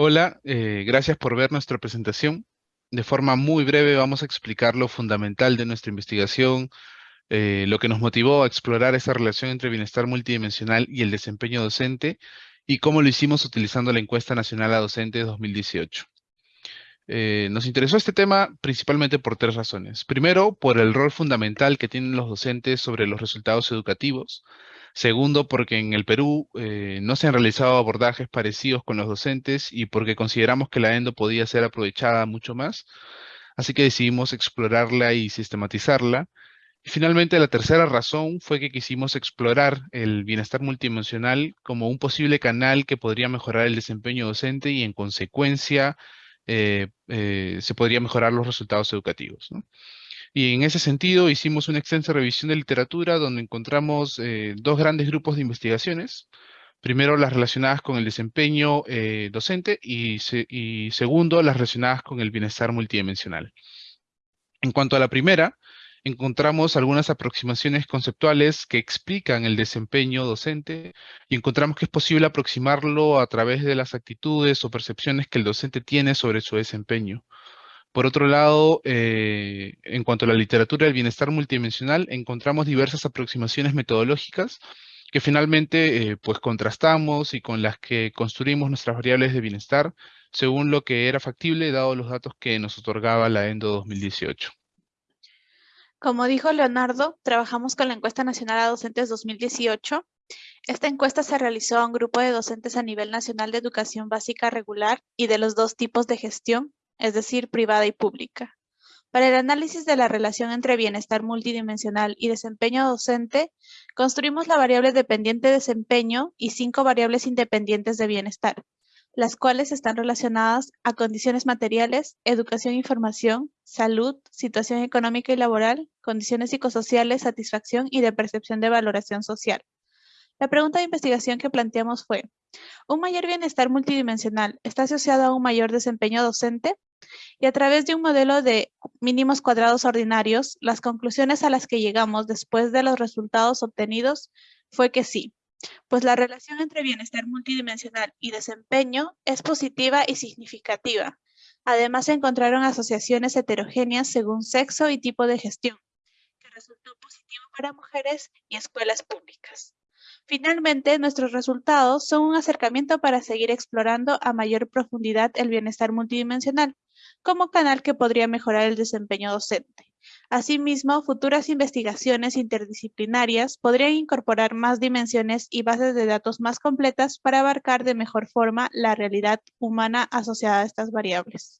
Hola, eh, gracias por ver nuestra presentación. De forma muy breve vamos a explicar lo fundamental de nuestra investigación, eh, lo que nos motivó a explorar esa relación entre bienestar multidimensional y el desempeño docente y cómo lo hicimos utilizando la encuesta nacional a docentes 2018. Eh, nos interesó este tema principalmente por tres razones. Primero, por el rol fundamental que tienen los docentes sobre los resultados educativos. Segundo, porque en el Perú eh, no se han realizado abordajes parecidos con los docentes y porque consideramos que la ENDO podía ser aprovechada mucho más. Así que decidimos explorarla y sistematizarla. Y finalmente, la tercera razón fue que quisimos explorar el bienestar multidimensional como un posible canal que podría mejorar el desempeño docente y en consecuencia eh, eh, se podría mejorar los resultados educativos. Y en ese sentido hicimos una extensa revisión de literatura donde encontramos eh, dos grandes grupos de investigaciones. Primero, las relacionadas con el desempeño docente y, y segundo, las relacionadas con el bienestar multidimensional. En cuanto a la primera, encontramos algunas aproximaciones conceptuales que explican el desempeño docente y encontramos que es posible aproximarlo a través de las actitudes o percepciones que el docente tiene sobre su desempeño. Por otro lado, eh, en cuanto a la literatura del bienestar multidimensional, encontramos diversas aproximaciones metodológicas que finalmente eh, pues contrastamos y con las que construimos nuestras variables de bienestar según lo que era factible dado los datos que nos otorgaba la ENDO 2018. Como dijo Leonardo, trabajamos con la encuesta nacional a docentes 2018. Esta encuesta se realizó a un grupo de docentes a nivel nacional de educación básica regular y de los dos tipos de gestión, es decir, privada y pública. Para el análisis de la relación entre bienestar multidimensional y desempeño docente, construimos la variable dependiente desempeño y cinco variables independientes de bienestar, las cuales están relacionadas a condiciones materiales, educación e información, salud, situación económica y laboral, condiciones psicosociales, satisfacción y de percepción de valoración social. La pregunta de investigación que planteamos fue, ¿un mayor bienestar multidimensional está asociado a un mayor desempeño docente? Y a través de un modelo de mínimos cuadrados ordinarios, las conclusiones a las que llegamos después de los resultados obtenidos fue que sí, pues la relación entre bienestar multidimensional y desempeño es positiva y significativa. Además, se encontraron asociaciones heterogéneas según sexo y tipo de gestión, que resultó positivo para mujeres y escuelas públicas. Finalmente, nuestros resultados son un acercamiento para seguir explorando a mayor profundidad el bienestar multidimensional, como canal que podría mejorar el desempeño docente. Asimismo, futuras investigaciones interdisciplinarias podrían incorporar más dimensiones y bases de datos más completas para abarcar de mejor forma la realidad humana asociada a estas variables.